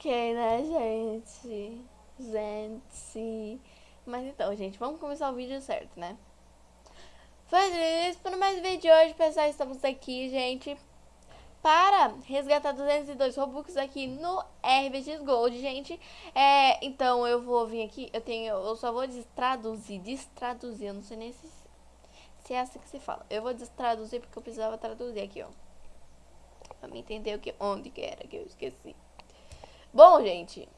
Ok, né, gente? Gente. Mas então, gente, vamos começar o vídeo certo, né? Fazendo isso para mais um vídeo de hoje, pessoal. Estamos aqui, gente, para resgatar 202 Robux aqui no RBX Gold, gente. É, então eu vou vir aqui, eu tenho, eu só vou destraduzir, destraduzir, eu não sei nem se, se é assim que se fala. Eu vou destraduzir porque eu precisava traduzir aqui, ó. Pra me entender o que, onde que era que eu esqueci. Bom, gente,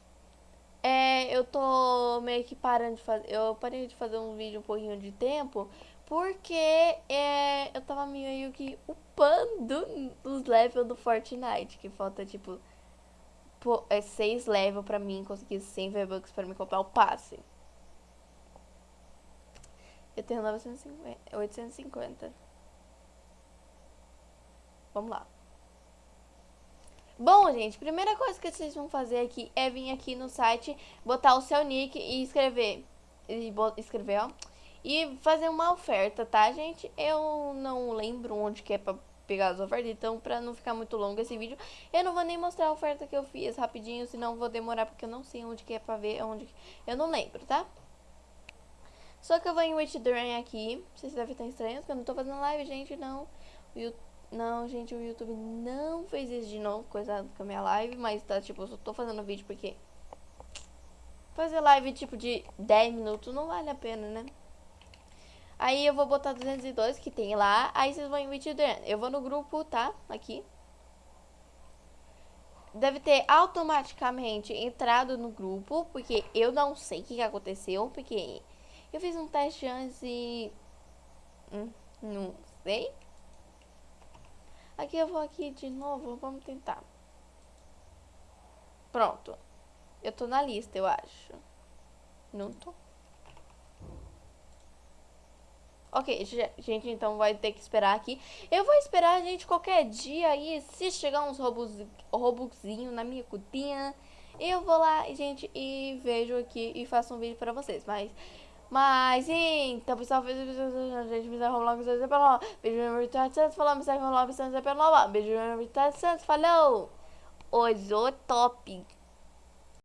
é, eu tô meio que parando de fazer. Eu parei de fazer um vídeo um pouquinho de tempo. Porque é, eu tava meio que upando os levels do Fortnite. Que falta tipo. Pô, é 6 levels pra mim conseguir 100 V-Bucks pra me comprar o passe. Eu tenho 950, 850. Vamos lá. Bom, gente, primeira coisa que vocês vão fazer aqui é vir aqui no site, botar o seu nick e escrever. E escrever, ó. E fazer uma oferta, tá, gente? Eu não lembro onde que é pra pegar as ofertas, então pra não ficar muito longo esse vídeo, eu não vou nem mostrar a oferta que eu fiz rapidinho, senão vou demorar porque eu não sei onde que é pra ver, onde... Eu não lembro, tá? Só que eu vou em Withdrawing aqui, vocês devem estar estranhos, porque eu não tô fazendo live, gente, não. O YouTube não, gente, o YouTube não fez isso de novo, coisa com a minha live, mas tá, tipo, eu só tô fazendo vídeo porque fazer live, tipo, de 10 minutos não vale a pena, né? Aí eu vou botar 202 que tem lá, aí vocês vão em vídeo Eu vou no grupo, tá? Aqui. Deve ter automaticamente entrado no grupo, porque eu não sei o que aconteceu, porque eu fiz um teste antes e... Hum, não sei. Aqui eu vou aqui de novo, vamos tentar. Pronto. Eu tô na lista, eu acho. Não tô. Ok, gente, então vai ter que esperar aqui. Eu vou esperar, gente, qualquer dia aí, se chegar uns robuxinho na minha cutinha, eu vou lá, gente, e vejo aqui e faço um vídeo pra vocês. Mas mas, então, pessoal, beijo, gente, me logo, vocês pelo. Beijo no Vitória Santos, falou, me arruma logo, vocês pelo. Beijo no Vitória Santos, falou. Hoje, o top.